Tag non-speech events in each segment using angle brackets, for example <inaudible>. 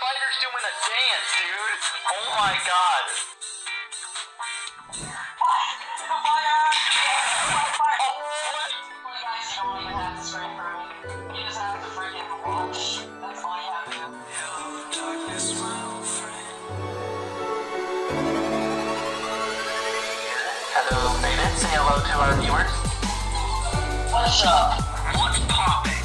spider's doing a dance, dude. Oh my god. Hello, Beta. Say hello to our viewers. What's up? What's poppin'?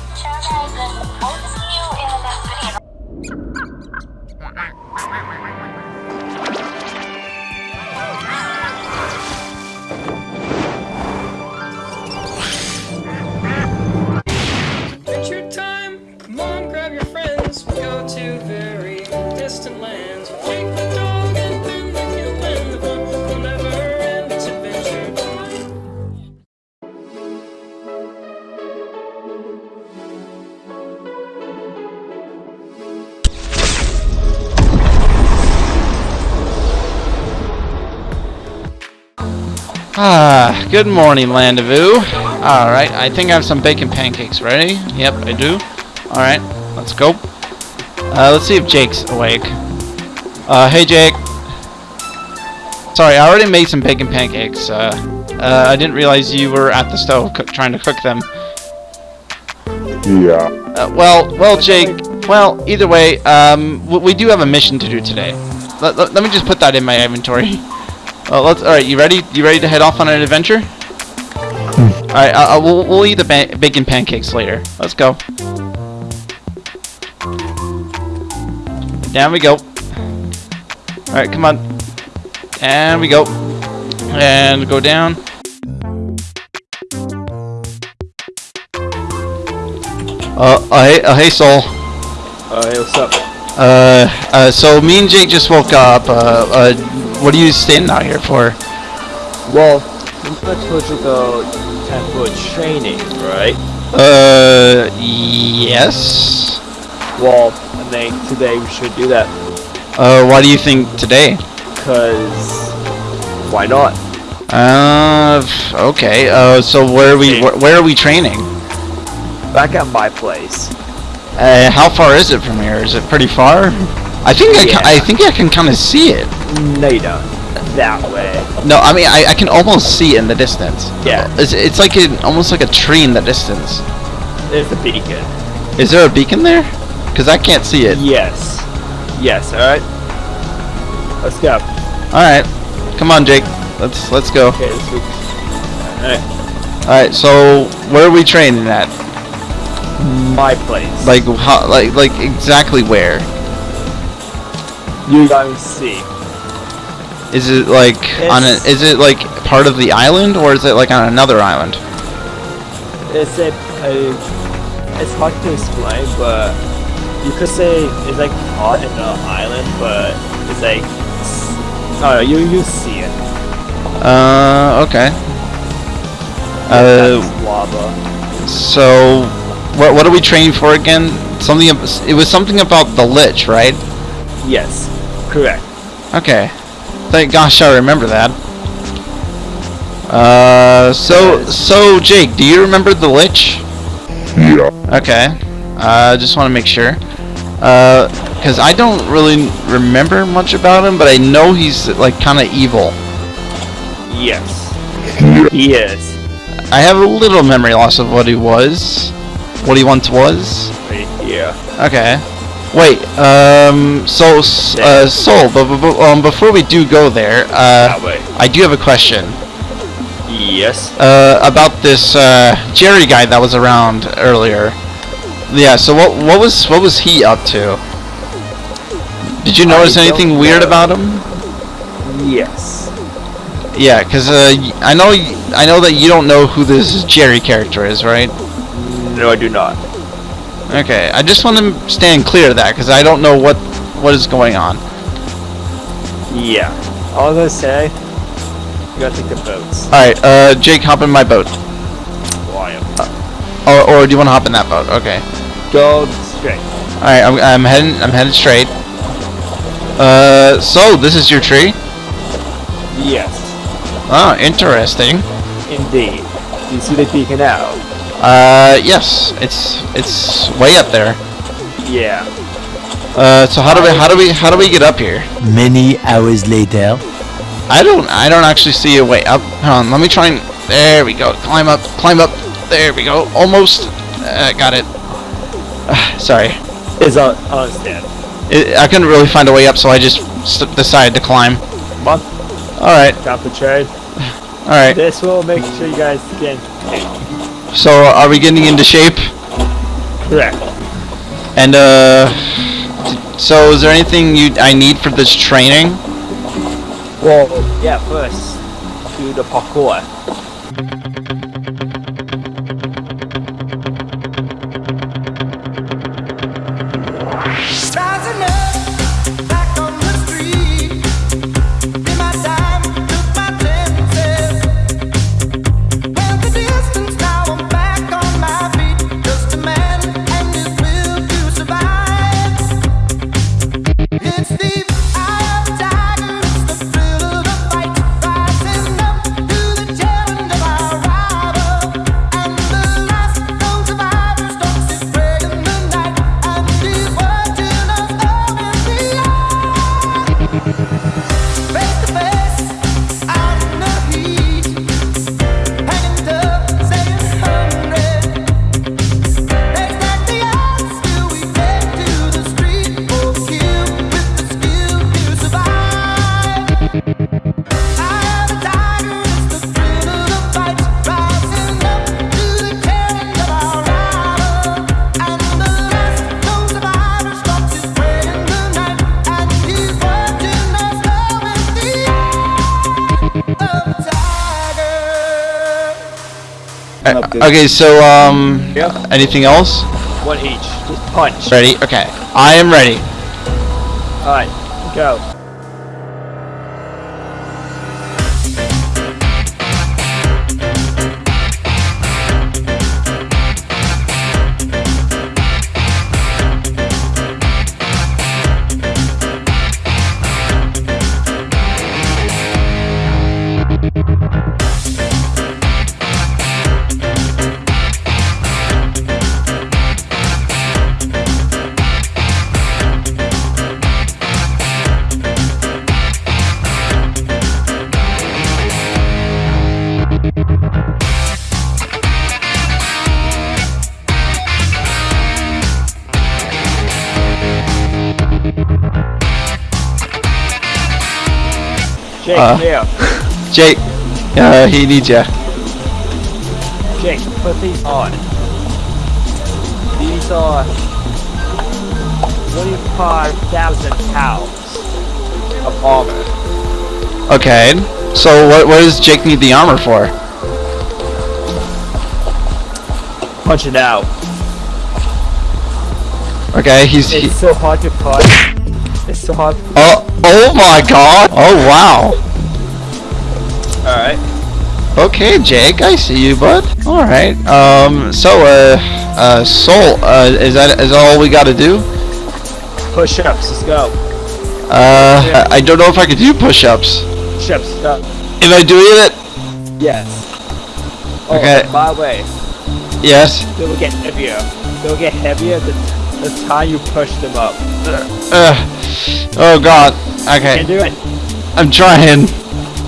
Ah, good morning, Land of Ooo. Alright, I think I have some bacon pancakes ready. Yep, I do. Alright, let's go. Uh, let's see if Jake's awake. Uh, hey Jake. Sorry, I already made some bacon pancakes. Uh, uh, I didn't realize you were at the stove trying to cook them. Yeah. Uh, well, well, Jake. Well, either way, um, we do have a mission to do today. Let, let, let me just put that in my inventory. <laughs> Uh, let's. All right, you ready? You ready to head off on an adventure? All right, uh, uh, we'll we'll eat the ba bacon pancakes later. Let's go. Down we go. All right, come on. And we go. And go down. Uh, uh, hey, uh, hey, Soul. Uh, hey, what's up? Uh, uh, so me and Jake just woke up. Uh, uh, what are you standing out here for? Well, told you the temple training, right? Uh, yes. Well, I think today we should do that, Uh, why do you think today? cause why not? Uh, okay. Uh, so where are we? Wh- where are we training? Back at my place. Uh, how far is it from here? Is it pretty far? I think I, ca- I think I can kind of see it. No, you don't. That way. No, I mean I, I can almost see it in the distance. Yeah. It's it's like an almost like a tree in the distance. There's the beacon. Is there a beacon there? Cause I can't see it. Yes. Yes. All right. Let's go. All right, come on, Jake. Let's let's go. Okay. Let's go. All right. All right, so where are we training at? My place. Like how? Like like exactly where? You guys see. Is it like on a? Is it like part of the island, or is it like on another island? It's a, a it's hard to explain, but you could say it's like caught in the island, but it's like oh you you see it. Uh, okay. Uh, lava. so what what are we training for again? Something. It was something about the lich, right? Yes, correct. Okay. Thank gosh I remember that. Uh, so so Jake, do you remember the lich? Yeah. Okay. Uh, just want to make sure. Uh, cause I don't really remember much about him, but I know he's like kind of evil. Yes. He is. I have a little memory loss of what he was, what he once was. Yeah. Okay. Wait. Um. So, uh, Soul. But, but, um, before we do go there, uh, I do have a question. Yes. Uh, about this uh, Jerry guy that was around earlier. Yeah. So what what was what was he up to? Did you notice anything weird know. about him? Yes. Yeah, cause uh, I know I know that you don't know who this Jerry character is, right? No, I do not. Okay. I just want to stand clear of that, cause I don't know what what is going on. Yeah. All gonna say, you gotta take the boats. All right. Uh, Jake, hop in my boat. Why? Or, or do you want to hop in that boat? Okay. Go straight. All right, I'm, I'm heading I'm headed straight. Uh, so this is your tree? Yes. Oh, interesting. Indeed. Do you see the beacon out? Uh, yes, it's it's way up there. Yeah. Uh, so how do we how do we how do we get up here? Many hours later. I don't I don't actually see a way up. Hold on, let me try and there we go. Climb up, climb up. There we go. Almost uh, got it. Uh, sorry. Is on understand. It, I couldn't really find a way up, so I just s decided to climb. Come on, All right, drop the trade. all right. This will make sure you guys can. So are we getting into shape? Correct. And uh, so is there anything you I need for this training? Well, yeah. First, do the parkour. Okay, so um, Yep. anything else? One each. Just punch. Ready? Okay, I am ready. All right, go. Uh. here. Jake, uh, he needs ya. Jake, put these on. These are 25,000 pounds of armor. Okay, so what what does Jake need the armor for? Punch it out. Okay, he's he, It's so hard to punch. It's so hard. oh oh my god! Oh wow! Okay, Jake, I see you, bud. All right. Um. So, uh, uh, Soul, uh, is that is that all we got to do? Push ups, let's go. Uh, I I don't know if I could do push-ups. Push ups, go. Am I doing it? Yes. Oh, Okay. by the way, Yes. they will get heavier. They will get heavier the, the time you push them up. Uh. Oh God. Okay. Can Okay. do it. I'm trying.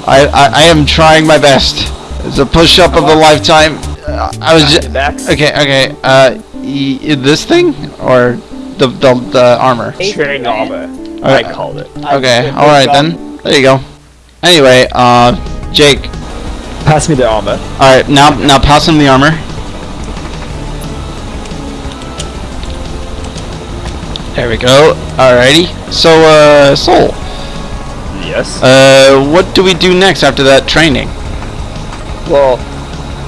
I I, I am trying my best. It's a push-up of a lifetime. Uh, I was Back just back. okay. Okay. Uh, y- y- this thing or the the the armor. Training armor. I Okay. called it. Okay. All right then. There you go. Anyway, uh, Jake. Pass me the armor. All right. Now now pass him the armor. There we go. Alrighty. So, uh, Soul, Yes. uh, what do we do next after that training? Well,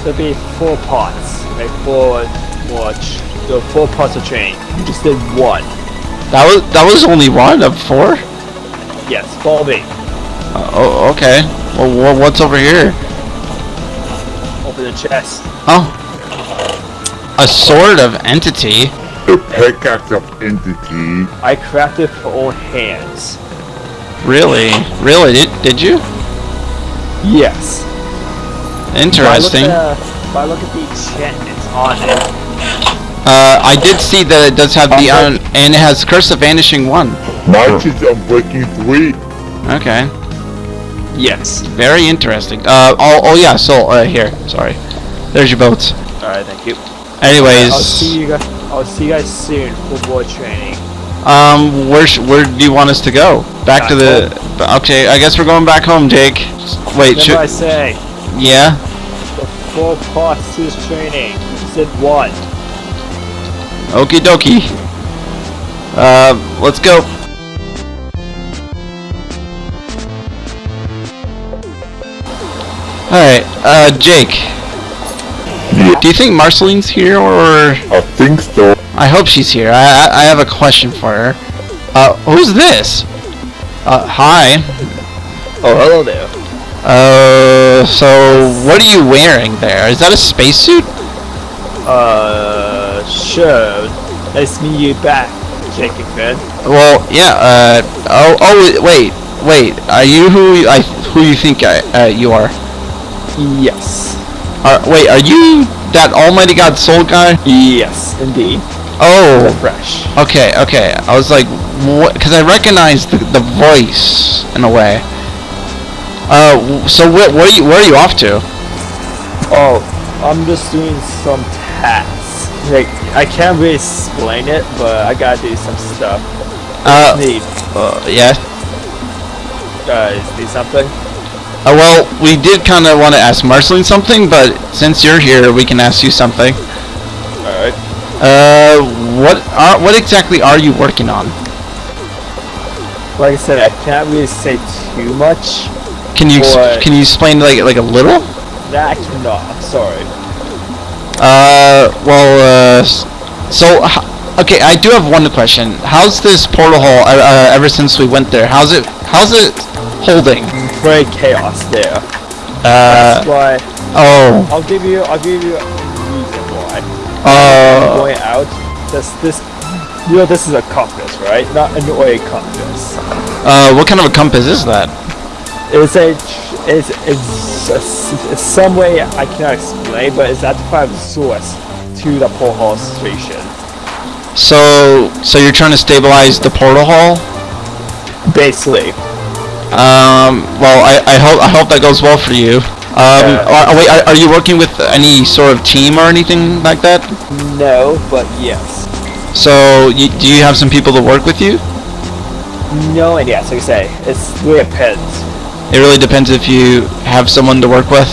there'll be four parts. Like four watch. the four parts of training. You just did one. That was that was only one of four. Yes, follow me. Uh, oh, okay. Well, wha- what's over here? Open the chest. Oh, a sword of entity. The pickaxe of entity. I crafted for all hands. Really, really? Did did you? Yes. Interesting. If I look at, if I look at the enchantments on it, Uh, I did see that it does have the un- and it has Curse of Vanishing One. Mine is Unbreaking 3. Okay, Yes. very interesting. Uh, oh, oh yeah. So uh, here, sorry. There's your boats. Alright, thank you. Anyways, I'll see you guys. I'll see you guys soon for more training. um, where sh- where do you want us to go? Back to the. Okay, I guess we're going back home, Jake. Wait, Remember should I say yeah? the four parts to this training. Said what? Okie dokie. Uh, let's go. Alright, uh, Jake. Do you think Marceline's here, or... I think so. I hope she's here. I, I, I have a question for her. Uh, who's this? Uh, hi. Oh, hello there. Uh, so what are you wearing there? Is that a spacesuit? Uh, sure. Nice to meet you back, McFinn. Well, yeah, uh, oh, oh, wait, wait, are you who I, who you think I, uh, you are? Yes. Are, wait, are you that Almighty God Soul guy? Yes, indeed. Oh, Fresh. okay, okay. I was like, what? Because I recognized the, the voice in a way. Uh, so? What are you? Where are you off to? Oh, I'm just doing some tasks. Like, I can't really explain it, but I gotta do some stuff. Uh, Need, uh yeah. guys, do something? Uh, well, we did kind of want to ask Marceline something, but since you're here, we can ask you something. Alright. Uh, what are what exactly are you working on? Like I said, I can't really say too much. Can you can you explain like like a little? I cannot, I'm sorry. Uh, well, uh, so okay, I do have one question. How's this portal hole uh, uh, ever since we went there? How's it how's it holding? Very chaos there. Uh, That's why oh, I'll give you I'll give you a reason why. uh, going out. This this you know this is a compass, right? Not an oil compass. uh, what kind of a compass is that? It's a it's it's, it's some way I cannot explain, but it's at the five source to the porthole station. So, so you're trying to stabilize the portal hole? Basically, Um, well, I, I hope I hope that goes well for you. Um, Yeah. are, wait, are, are you working with any sort of team or anything like that? no, but yes. So, you, do you have some people to work with you? No, and yes, like I say, it's depends. It really depends if you have someone to work with.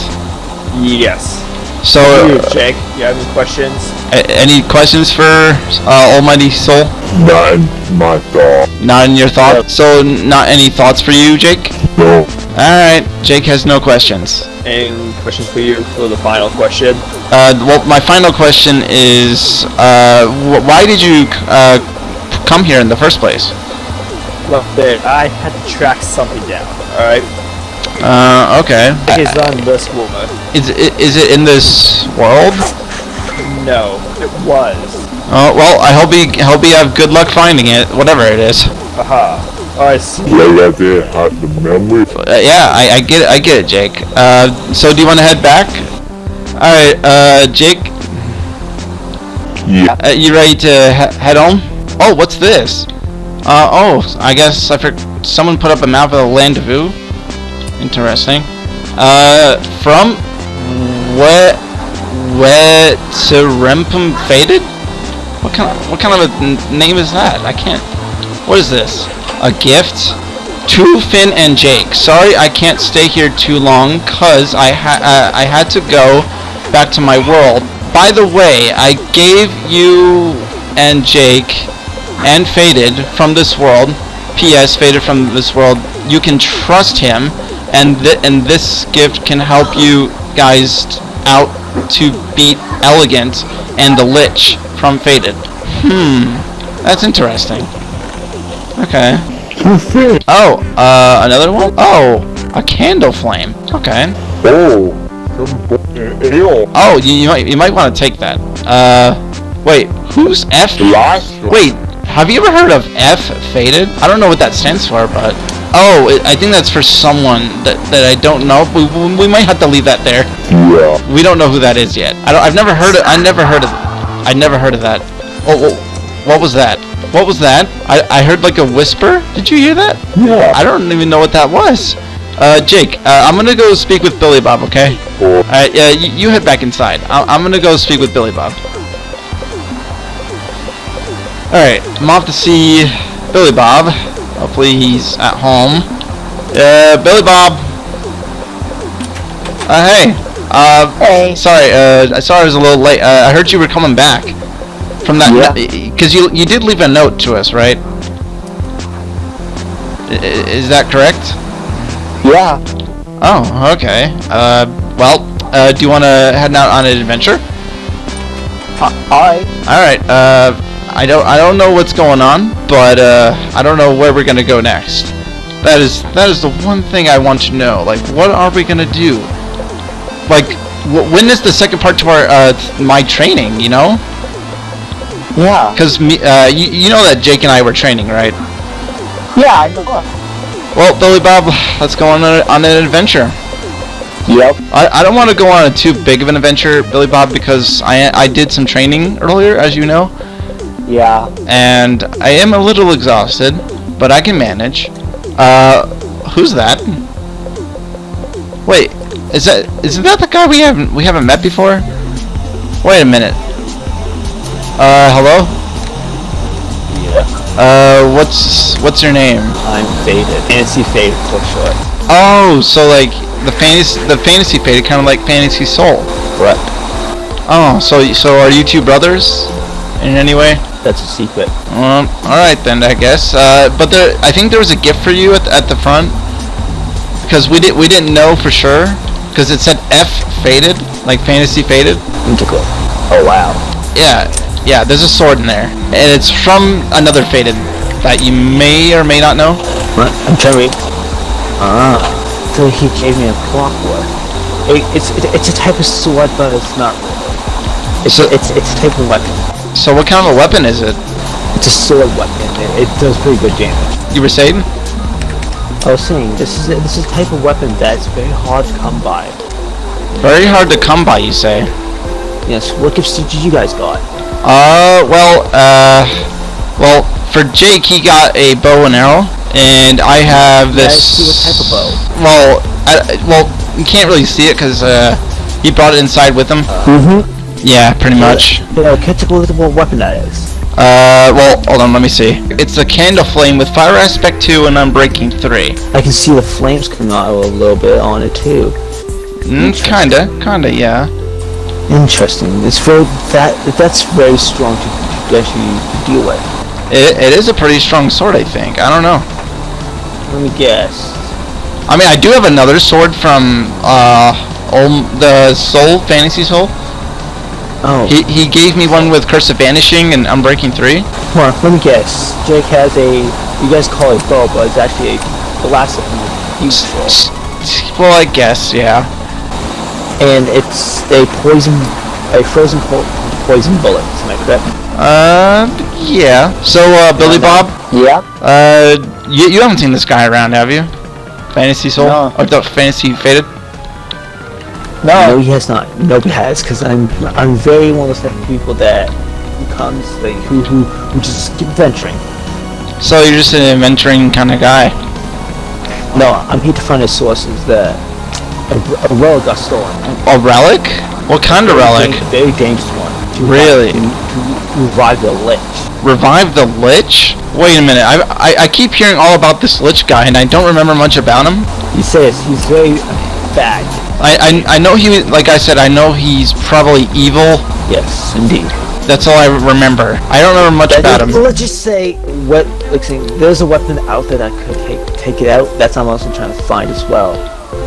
Yes. So, you, uh, Jake, you have any questions? a- any questions for uh, Almighty Soul? Not my thought. Not in your thoughts. So, n- not any thoughts for you, Jake. No. All right, Jake has no questions. Any questions for you for the final question? Uh, well, my final question is, uh, wh- why did you uh, come here in the first place? Look, there, I had to track something down. All right, Uh, okay. it's on this woman. Is it, is it in this world? No, it was. Oh, well, I hope you hope you have good luck finding it, whatever it is. Aha. Alright, see Right out there had the memory. Uh, yeah, I, I get it, I get it, Jake. Uh, so do you want to head back? All right, uh, Jake, Yeah. uh, you ready to he- head home? Oh, what's this? Uh, oh, I guess I for someone put up a map of the land of Ooo. Interesting. Uh, from where wet to Rempum faded? What kind of what kind of a name is that? I can't. What is this? A gift? To Finn and Jake. Sorry, I can't stay here too long, cause I ha- uh, I had to go back to my world. By the way, I gave you and Jake and Faded from this world. P.S. Faded from this world. You can trust him, and th- and this gift can help you guys out to beat Elegant and the Lich from Faded. Hmm, that's interesting. Okay. Oh, uh, another one? Oh, a candle flame. Okay. Oh. Some bo- ale. Oh, you, you might you might want to take that. Uh, wait, who's F? Wait, have you ever heard of F Faded? I don't know what that stands for, but oh, it, I think that's for someone that that I don't know. We, we, might have to leave that there. Yeah. We don't know who that is yet. I don't. I've never heard of. I never heard of. I never heard of that. Oh, oh, what was that? What was that? I, I heard like a whisper. Did you hear that? Yeah. I don't even know what that was. Uh, Jake, uh, I'm gonna go speak with Billy Bob, okay? Alright, yeah, you, you head back inside. I, I'm gonna go speak with Billy Bob. Alright, I'm off to see Billy Bob. Hopefully he's at home. Uh, Billy Bob. Uh, hey. Uh, Hey. sorry, uh, I saw I was a little late. Uh, I heard you were coming back. From that, Yeah. because you you did leave a note to us, right? I- Is that correct? Yeah. Oh, okay. Uh, well, uh, do you want to head out on an adventure? Alright. All right. Uh, I don't, I don't know what's going on, but uh, I don't know where we're gonna go next. That is, that is the one thing I want to know. Like, what are we gonna do? Like, when is the second part to our, uh, my training? You know? Yeah. Cause me, uh, you, you know that Jake and I were training, right? Yeah, I know. Well, Billy Bob, let's go on, a, on an adventure. Yep. I, I don't want to go on a too big of an adventure, Billy Bob, because I I did some training earlier, as you know, Yeah. and I am a little exhausted, but I can manage. Uh, who's that? Wait, is that isn't that the guy we haven't we haven't met before? Wait a minute. Uh, hello. Yeah. Uh, what's what's your name? I'm faded. Fancy faded for short. Oh, so like the fantasy the fantasy faded, kind of like Fantasy Soul. Correct. Oh, so so are you two brothers in any way? That's a secret. Um, all right then, I guess. Uh, but there, I think there was a gift for you at the, at the front because we did we didn't know for sure because it said F faded, like fantasy faded. Integral. Oh wow. Yeah, yeah. There's a sword in there, and it's from another faded that you may or may not know. What? I'm trying to read. Ah. So he gave me a clockwork. It, it's it, it's a type of sword, but it's not. It's So- a, it's it's a type of weapon. So what kind of a weapon is it? It's a sword weapon. It, it does pretty good damage. You were saying? I was saying this is a, this is a type of weapon that's very hard to come by. Very hard to come by, you say? Yes. What gifts did you guys got? Uh, well, uh, well, for Jake, he got a bow and arrow, and I have May I this. see what type of bow? Well, I, well, you can't really see it because uh, he brought it inside with him. Mm-hmm. Yeah, pretty much. Up with what weapon that is. Uh, well, hold on, let me see. It's a candle flame with fire aspect two and unbreaking three. I can see the flames coming out a little bit on it too. Mm, kinda, kinda, yeah. Interesting. It's very that that's very strong to, to actually deal with. It, it is a pretty strong sword, I think. I don't know. Let me guess. I mean, I do have another sword from uh, Ol- the Soul Fantasy Soul. Oh, He he gave me one with Curse of Vanishing and Unbreaking three. come on, let me guess. Jake has a you guys call it bow, but it's actually a blast from a huge sword. S- s- Well, I guess, yeah. and it's a poison, a frozen po- poison bullet. Am I correct? Uh, yeah. So, uh, Billy Bob, Yeah. uh, you, you haven't seen this guy around, have you? Fantasy Soul? No. Or the Fantasy Faded? No, he has not. Nobody has, because I'm I'm very one of those type of people that who comes like who who, who just keep venturing. So you're just an adventuring kind of guy. No, I'm here to find the sources that a, a relic got stolen. A relic? What kind of relic? Very, very dangerous one. To Really? To, to revive the lich. Revive the Lich? Wait a minute. I, I I keep hearing all about this Lich guy, and I don't remember much about him. He says he's very bad. I, I, I know he, like I said, I know he's probably evil. Yes, indeed. That's all I remember. I don't remember much about him. Let's just say what like saying there's a weapon out there that could take take it out. That's what I'm also trying to find as well.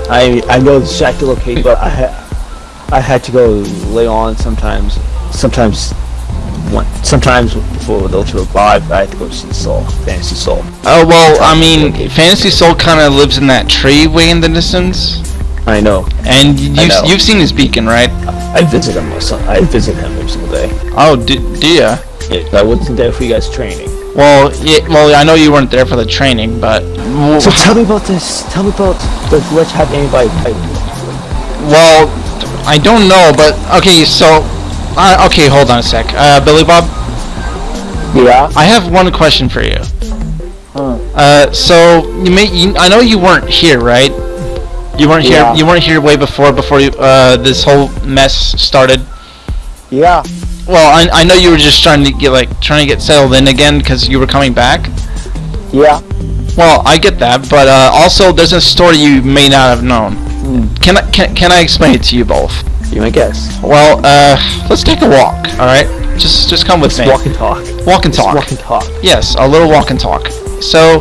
I I know the exact location, but I ha- I had to go lay on sometimes. Sometimes one sometimes before to revive, I had to go see the Soul, Fantasy Soul. Oh well, I mean, Fantasy Soul kind of lives in that tree way in the distance, I know. and you've know. you've seen his beacon, right? I visit him. I visit him every single day. Oh, do, do ya? Yeah, I wasn't there for you guys training. Well, yeah, well, I know you weren't there for the training, but So tell me about this. Tell me about the have anybody? fight? well, I don't know, but okay, so Uh, okay, hold on a sec. Uh, Billy Bob, Yeah. I have one question for you. Huh. Uh, so you may, you, I know you weren't here, right? You weren't here. Yeah. You weren't here way before before you, uh, this whole mess started. Yeah. Well, I, I know you were just trying to get like trying to get settled in again because you were coming back. Yeah. Well, I get that, but uh, also there's a story you may not have known. Hmm. Can I can, can I explain it to you both? You may guess. Well, uh, let's take a walk. All right, just just come with me. Walk and talk. Walk and talk. Walk and talk. Yes, a little walk and talk. So,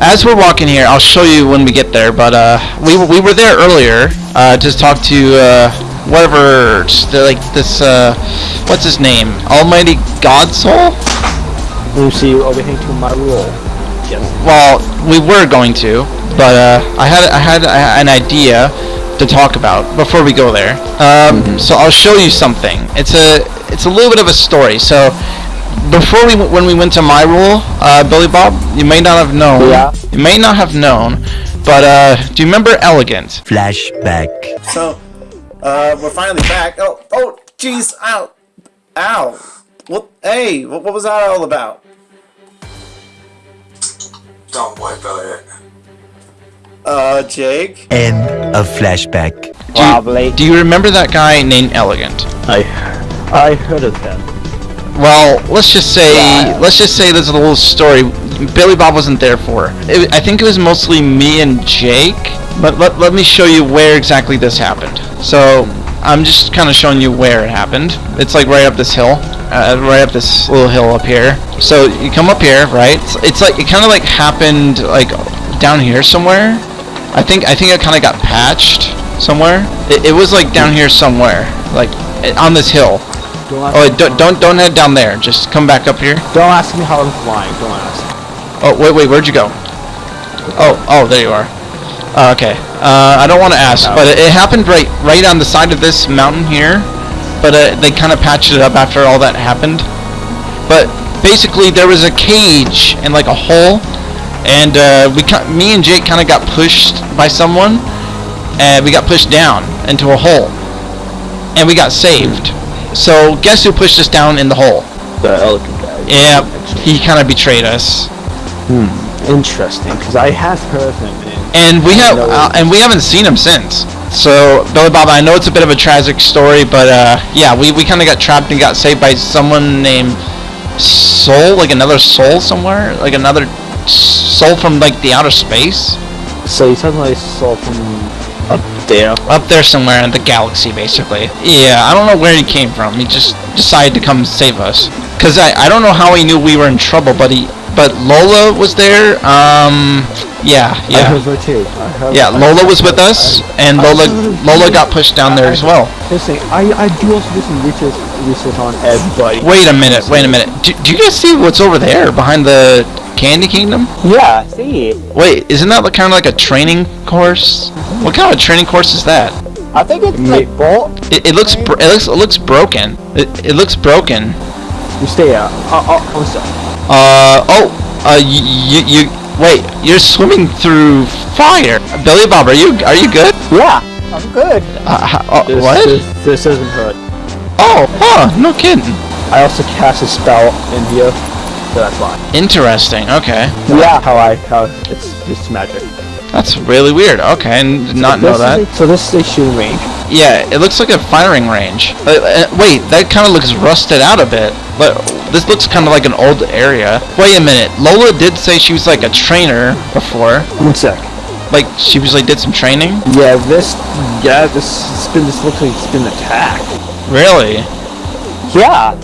as we're walking here, I'll show you when we get there. But uh, we were- we were there earlier uh, to talk to uh, whatever uh, like this uh, what's his name? Almighty God Soul. You see overhang to my rule. Yes. Well, we were going to, but uh, I had I had a- an idea to talk about before we go there. Um, So I'll show you something. It's a it's a little bit of a story. So before we when we went to my rule, uh, Billy Bob, you may not have known. Yeah. You may not have known, but uh, do you remember Elegant? Flashback. So, uh, we're finally back. Oh, oh, jeez, ow, ow. What? Hey, what, what was that all about? Don't worry about it. Uh, Jake. End of flashback. Do you, Probably. do you remember that guy named Elegant? I I heard of them. Well, let's just say Yeah. let's just say there's a little story Billy Bob wasn't there for. It, I think it was mostly me and Jake, but let, let me show you where exactly this happened. So I'm just kind of showing you where it happened. It's like right up this hill, uh, right up this little hill up here. So you come up here, right? It's, it's like it kind of like happened like down here somewhere. I think I think it kind of got patched somewhere. It, it was like down here somewhere, like eh, on this hill. Don't ask, Oh, wait, don't, don't don't head down there. Just come back up here. don't ask me how I'm flying. Don't ask. Oh, wait, wait, where'd you go? Oh, oh, there you are. Uh, okay. Uh, I don't want to ask, but it, it happened right, right on the side of this mountain here. But uh, they kind of patched it up after all that happened. But basically, there was a cage and like a hole, and uh, we, me and Jake kind of got pushed by someone, and we got pushed down into a hole, and we got saved. So guess who pushed us down in the hole? The elegant guy. Yeah, he kind of betrayed us. Interesting, because I have heard him. And and we have, uh, and we haven't seen him since. So Billy Bob, I know it's a bit of a tragic story, but uh, yeah, we, we kind of got trapped and got saved by someone named Soul, like another soul somewhere, like another soul from like the outer space, so you suddenly soul from up there. up there somewhere in the galaxy, basically. Yeah, I don't know where he came from. He just decided to come save us. Cause I, I don't know how he knew we were in trouble, but he but Lola was there. Um, yeah, yeah. I yeah. heard her too. I heard, Yeah, I- Lola was with us, I- and Lola heard- Lola got pushed down there as well. Listen, I, I do also do some research, research on everybody. Wait a minute, wait a minute. Do, do you guys see what's over there behind the Candy Kingdom? Yeah, I see. Wait, isn't that kind of like a training course? What kind of training course is that? I think it's like bolt. It, it looks br- it looks it looks broken. It, it looks broken. You stay out. Uh, uh, oh, so. Uh oh. Uh you, you you wait. You're swimming through fire. Billy Bob, are you are you good? Yeah, I'm good. Uh, uh, This, what? This, this doesn't hurt. Oh, huh. No kidding. I also cast a spell in here, so that's why. Interesting. Okay. Yeah, how I how it's it's magic. That's really weird. Okay, and did not know that. a- so this is a shooting range. Yeah, it looks like a firing range. Uh, uh, wait, that kind of looks rusted out a bit. But this looks kind of like an old area. Wait a minute. Lola did say she was like a trainer before. One sec. Like she was like did some training. Yeah, this yeah this been this looks like it's been attacked. Really? Yeah.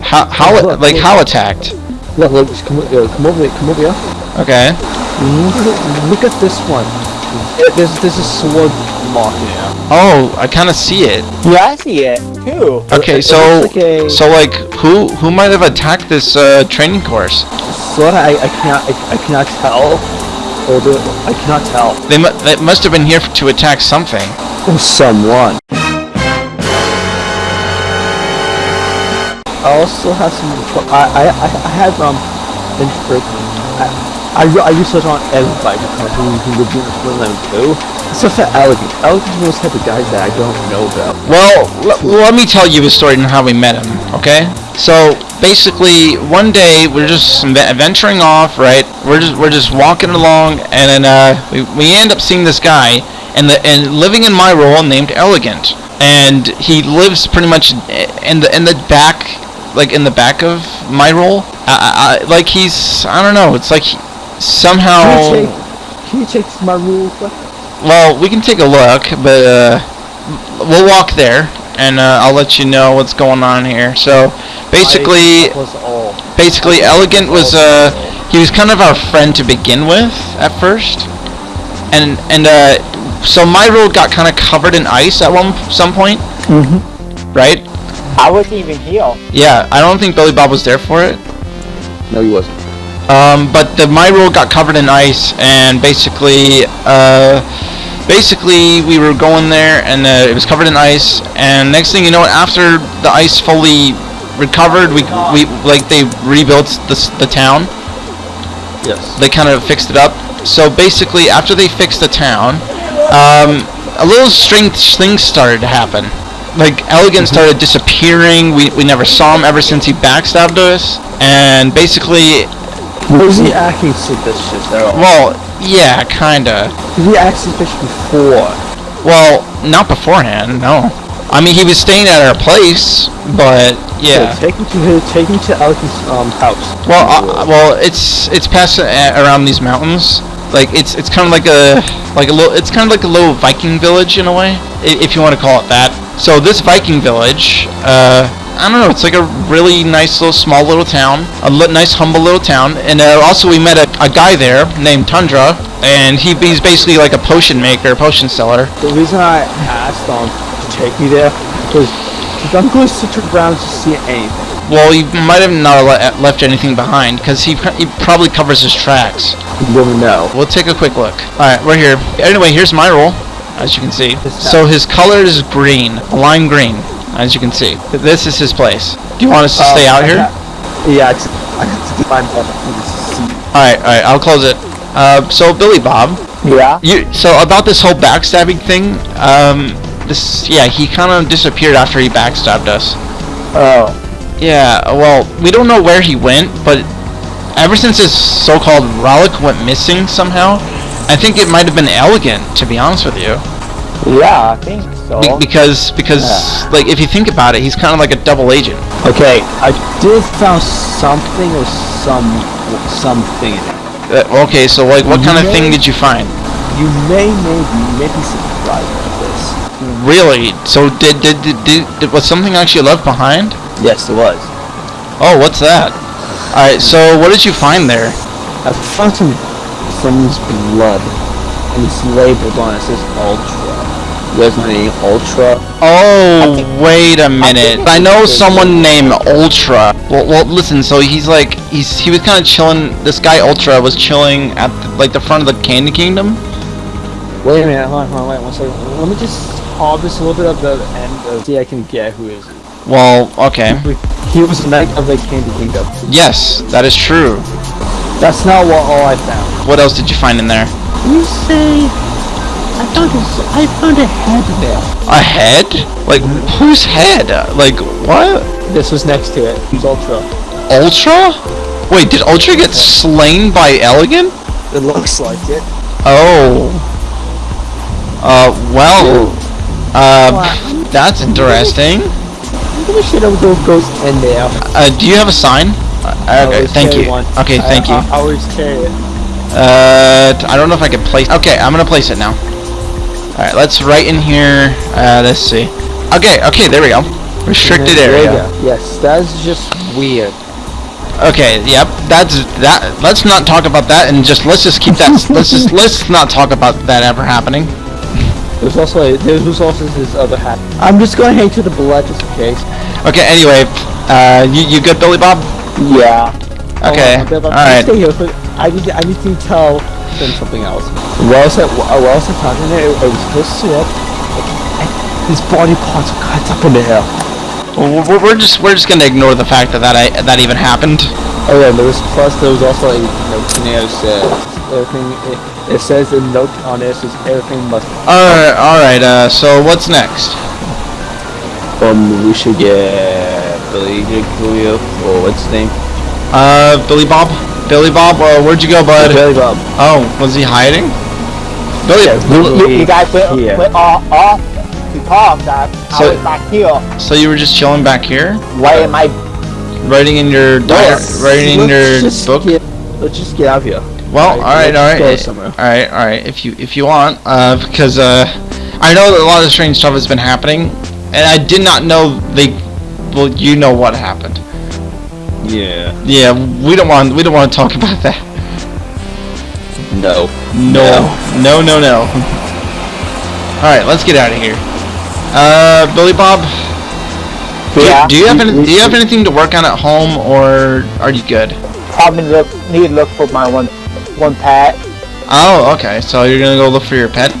How how Look, like look. how attacked? Look, look, just come, uh, come over, come over here. Okay. Look at, look at this one. There's, there's a sword mark here. Oh, I kind of see it. Yeah, I see it too. Okay, It- it so like a so like who who might have attacked this uh, training course? sword. I, I cannot, I, I cannot tell. Or the, I cannot tell. They mu- they must have been here to attack something. Or someone. I also have some. I I I, have um. In, I, I, I research on everybody because who who lives in this world too. Except for Elegant. Elegant's one of those type of guys that I don't know about. Well, let me tell you a story and how we met him, okay? So basically, one day we're just ve- venturing off, right? We're just we're just walking along, and then uh, we, we end up seeing this guy, and the and living in my role named Elegant, and he lives pretty much in the in the back, like in the back of my role. I, I, I- like he's I don't know. It's like he, somehow. Can you check, can you check my rule? Well, we can take a look, but uh, we'll walk there, and uh, I'll let you know what's going on here. So, basically, basically, Elegant was uh, he was kind of our friend to begin with at first, and and uh, so my road got kind of covered in ice at one some point, Mhm. right? I wasn't even here. Yeah, I don't think Billy Bob was there for it. No, he wasn't. Um, but the my road got covered in ice, and basically, uh, basically we were going there, and uh, it was covered in ice. And next thing you know, after the ice fully recovered, we we like they rebuilt the the town. Yes. They kind of fixed it up. So basically, after they fixed the town, um, a little strange things started to happen. Like Elegant started disappearing. We we never saw him ever since he backstabbed us. And basically, Was he acting suspicious at all? well, yeah, kinda. Did he act suspicious before? Well, not beforehand, no. I mean, he was staying at our place, but yeah. So take him to his, take him to Elegant's um house. Well, uh, well, it's it's past uh, around these mountains. Like it's it's kind of like a like a little it's kind of like a little Viking village in a way, if you want to call it that. So this Viking village, uh, I don't know, it's like a really nice little small little town, a li- nice humble little town, and uh, also we met a, a guy there named Tundra, and he he's basically like a potion maker, potion seller. The reason I asked um to take me there was because I'm going to sit around to see anything. Well, he might have not le- left anything behind because he he probably covers his tracks. You never know. We'll take a quick look. Alright, we're here. Anyway, here's my roll, as you can see. So his color is green, lime green, as you can see. This is his place. Do you want us to stay out here? Yeah, I just, I just get my mother. Alright, alright, I'll close it. Uh, so Billy Bob, Yeah. you so about this whole backstabbing thing, um, this yeah, he kind of disappeared after he backstabbed us. Oh. Yeah, well, we don't know where he went, but ever since his so-called relic went missing somehow, I think it might have been elegant, to be honest with you. Yeah, I think so. Be- because because like if you think about it, he's kind of like a double agent. okay, I did found something or some something. Uh, okay, so like what kind of thing did you find? You may maybe maybe surprised at this. Really? So did did did, did, did was something actually left behind? Yes, it was. Oh, what's that? All right, so what did you find there? I found some someone's blood, and it's labeled on it. It says Ultra. There's my name, Ultra. Oh, wait a minute. think I know someone named Ultra. Well, well, listen. So he's like, he's he was kind of chilling. This guy Ultra was chilling at the, like the front of the Candy Kingdom. Wait a minute, hold on, hold on, wait one second. Let me just harvest a little bit of the end of see I can get who is it. Well, okay. He was a knight of the Candy Kingdom. Yes, that is true. That's not what all I found. What else did you find in there? You say I found a, I found a head there. A head? Like whose head? Like what? This was next to it. It's Ultra. Ultra? Wait, did Ultra get slain by Elegant? It looks like it. Oh. Uh, well. Uh, that's interesting. Maybe we should have those ghosts in there. Uh, do you have a sign? Uh, okay, thank you. one. Okay, I- thank you. I, I always carry it. Uh, I don't know if I can place. Okay, I'm gonna place it now. All right, let's write in here. Uh, let's see. Okay, okay, there we go. Restricted area. Yes, that's just weird. Okay, yep. That's that. Let's not talk about that, and just let's just keep that. let's just let's not talk about that ever happening. There's also a, there was also his other hat. I'm just gonna hang to the blood just in case. Okay. Anyway, uh, you you good, Billy Bob? Yeah. Okay. On, but- but All right. Stay here. but I need to, I need to tell them something else. While I was at while I was at talking there, it was supposed to sit up. His body parts are cut up in the air. Well, we're, we're just we're just gonna ignore the fact that that I, that even happened. Oh yeah, there was plus there was also a note in there that says everything. It, it says the note on it says everything must. Alright, alright, uh, so what's next? Um, we should get Billy Julio or what's his name? Uh, Billy Bob? Billy Bob, uh, where'd you go, bud? Billy Bob. Oh, was he hiding? Billy, Yeah, Billy- we- You guys went, Yeah. went off, off to talk that So- I was back here. so you were just chilling back here? Why am I? Writing in your diary, writing in your just book? Get, let's just get out of here. Well, Right, alright, let's alright. go somewhere. Alright, alright, if you if you want, uh, because uh, I know that a lot of strange stuff has been happening, and I did not know they. Well, you know what happened. Yeah. Yeah, we don't want we don't want to talk <laughs> about that. No. No, no, no, no. All right, let's get out of here. Uh, Billy Bob, do, you- Yeah. do you have any, do you have anything to work on at home, or are you good? Probably look need to look for my one one pet. Oh, okay. So you're gonna go look for your pet.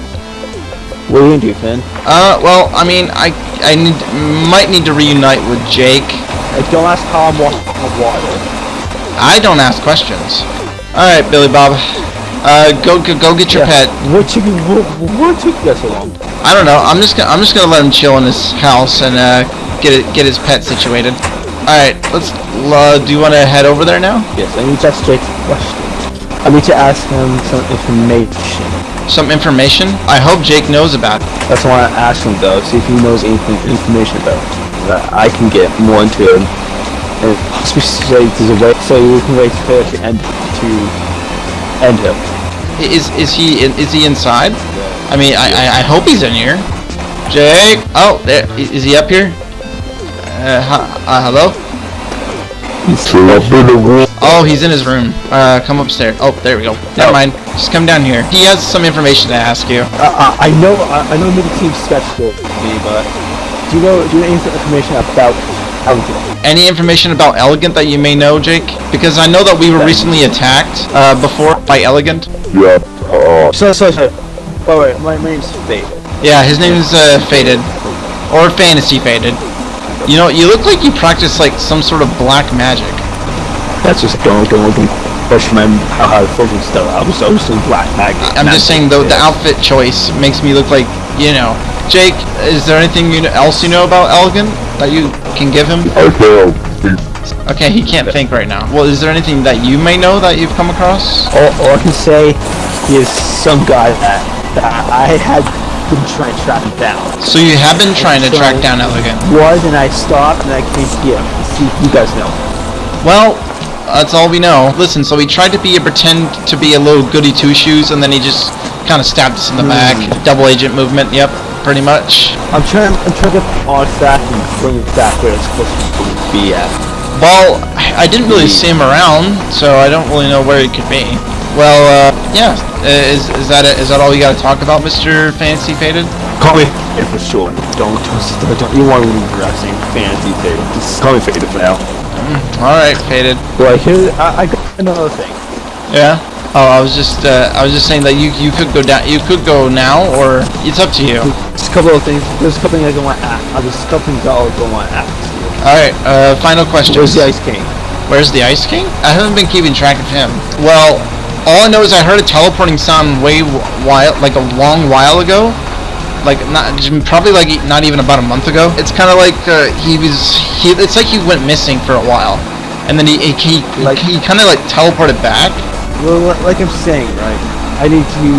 What are you gonna do, Finn? Uh, well, I mean, I I need might need to reunite with Jake. Like, don't ask how I'm walking on water. I don't ask questions. All right, Billy Bob. Uh, go go, go get your Yeah. pet. What took? What, what took you so long? I don't know. I'm just gonna I'm just gonna let him chill in his house and uh get it get his pet situated. All right, let's. Uh, do you want to head over there now? Yes, I need to ask Jake question. I need to ask him some information. Some information. I hope Jake knows about it. That's why I asked him though, see if he knows anything information about it. That I can get more into it. And possibly say there's a way so we can wait for it to end to end him. Is is he in, is he inside? I mean, I, I I hope he's in here. Jake. Oh, there. i- Is he up here? Uh, hu- uh hello. Turn up in the room. Oh, he's in his room. Uh, come upstairs. Oh, there we go. Never Oh. mind. Just come down here. He has some information to ask you. Uh, uh, I know I, I know maybe team skeptical of me, but do you know do you know any information about Elgin? Any information about Elegant that you may know, Jake? Because I know that we were recently attacked uh, before by Elegant. Yeah. Uh, So so so. Wait wait, my, my name's Fade. Yeah, his name is uh, Faded, or Fantasy Faded. You know, you look like you practice like some sort of black magic. That's just don't don't don't question my how hard focus stuff. I was always in black magnet. I'm just saying though, the outfit choice makes me look like you know. Jake, is there anything you else you know about Elgin that you can give him? I can't. Okay, he can't think right now. Well, is there anything that you may know that you've come across? All, all I can say he is some guy that, that I had been trying to track him down. So you have been trying to track down Elegant. Was and I stopped and I came here to see if you guys know. Well, that's all we know. Listen, so he tried to be a pretend to be a little goody two shoes, and then he just kind of stabbed us in the back. Double agent movement. Yep, pretty much. I'm trying I'm trying to on track and bring it back where it's supposed to be at. Well, I didn't really see him around, so I don't really know where he could be. Well, uh, yeah. Is is that it? Is that all you got to talk about, Mr. Fancy Faded? Call me Faded for sure. Don't don't, don't you want to be harassing fancy Faded. Just call me Faded for now. All right, Faded. Well, here I, I got another thing. Yeah. Oh, I was just uh, I was just saying that you you could go down. You could go now, or it's up to you. Just a couple of things. There's a couple things I want to ask. There's a couple things I also want to ask. All right. Uh, final question. Where's the Ice King? Where's the Ice King? I haven't been keeping track of him. Well, all I know is I heard a teleporting sound way while, like a long while ago. Like not probably like not even about a month ago. It's kind of like uh, he was he. It's like he went missing for a while, and then he he he, Like- he kind of like teleported back. Well, like I'm saying, right? I need to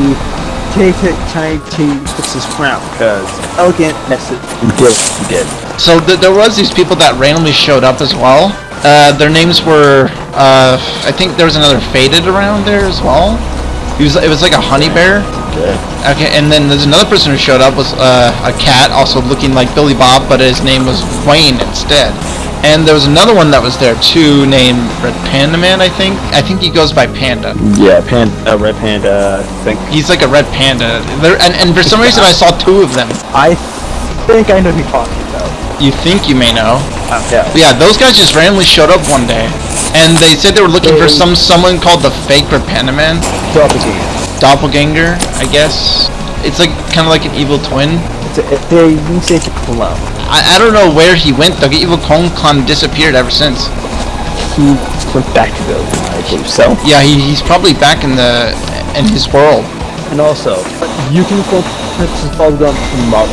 take it, try to fix this crown because elegant mess it. He did. He did. So th- there was these people that randomly showed up as well. Uh, their names were uh, I think there was another faded around there as well. He was it was like a honey bear. Okay. Okay, and then there's another person who showed up was uh, a cat, also looking like Billy Bob, but his name was Wayne instead. And there was another one that was there too, named Red Panda Man, I think. I think he goes by Panda. Yeah, panda, uh, red panda. I think. He's like a red panda. There, and, and for some reason I saw two of them. I think I know who you're talking about. You think you may know. Uh, yeah. But yeah, those guys just randomly showed up one day. And they said they were looking for some someone called the fake Red Panda Man. Doppelganger. Doppelganger, I guess. It's like kind of like an evil twin. It's a, they you say clone. I, I don't know where he went though. Evil Kong Khan disappeared ever since. He went back to the I believe so. Yeah, he, he's probably back in the in his world. And also, you can call Princess Bubblegum tomorrow.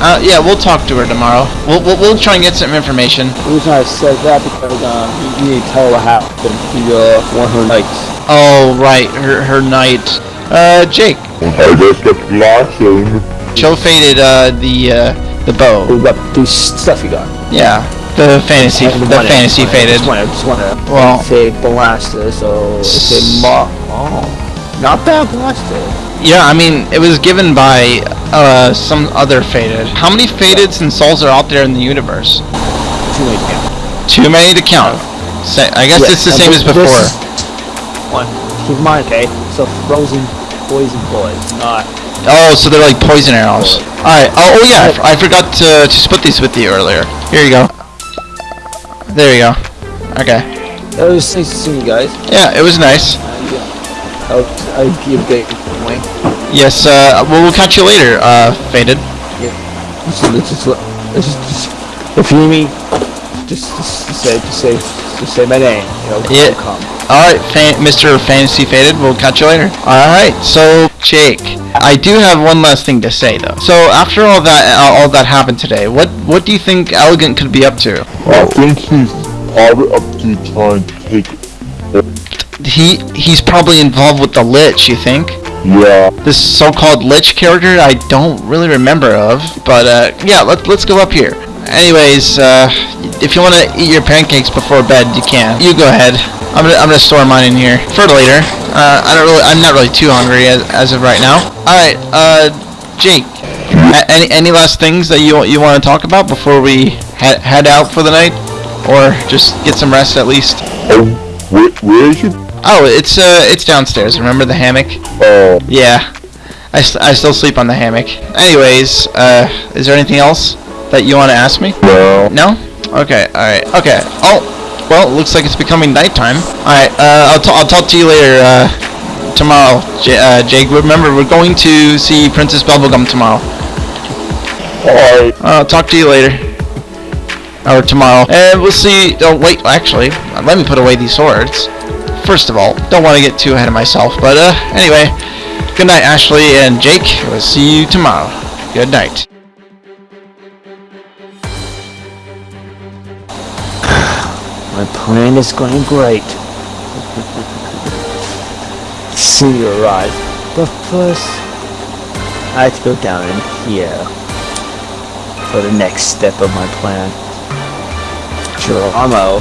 Uh, yeah, we'll talk to her tomorrow. We'll, we'll, we'll try and get some information. The reason I said that because um, you, you need to tell her what happened to your one of her knights. Oh, right, her her knight. Uh, Jake, I just kept flashing. show faded uh the uh the bow. What about this stuff you got? Yeah, the fantasy the wanna- fantasy I faded. Just wanna, just wanna Well- say blaster, so it's a mo- Oh, not bad blaster. Yeah, I mean it was given by uh some other faded. How many fadeds and souls are out there in the universe? Too late now. Too many to count. Sa- I guess Yeah, it's the same this- as before. One. Keep in mind, okay? So frozen poison boys, not Oh, so they're like poison arrows. Alright, oh, oh yeah, I forgot to, to split these with you earlier. Here you go. There you go. Okay. It was nice to see you guys. Yeah, it was nice. I'll, I'll give a big. Yes, uh, well, we'll catch you later, uh, Faded. Just, just, just, just, just, if you need me, just, just say, just say, just say my name. You know, Yeah. I'll come. Alright, fan- Mr. Fantasy Faded, we'll catch you later. Alright, so, Jake, I do have one last thing to say, though. So, after all that, uh, all that happened today, what, what do you think Elegant could be up to? I think he's probably up to trying to take. He, he's probably involved with the Lich, you think? Yeah. this so-called Lich character I don't really remember of, but uh, yeah, let, let's go up here. Anyways, uh, if you want to eat your pancakes before bed, you can. You go ahead. I'm gonna, I'm gonna store mine in here for later. Uh, I don't really, I'm not really too hungry as, as of right now. All right, uh, Jake, any any last things that you you want to talk about before we he- head out for the night, or just get some rest at least? Oh, where, where is it? Oh, it's uh, it's downstairs. Remember the hammock? Oh, Yeah, I, st- I still sleep on the hammock. Anyways, uh, is there anything else that you want to ask me? no. No? Okay, alright, okay. Oh, well, it looks like it's becoming nighttime. Alright, uh, I'll, t- I'll talk to you later, uh, tomorrow, J- uh, Jake. Remember, we're going to see Princess Bubblegum tomorrow. Alright. I'll talk to you later. Or tomorrow. And we'll see. Oh, wait, actually, let me put away these swords. First of all, don't want to get too ahead of myself. But, uh, anyway, good night, Ashley and Jake. We'll see you tomorrow. Good night. My plan is going great. See you arrive. But first, I have to go down in here for the next step of my plan. Geronimo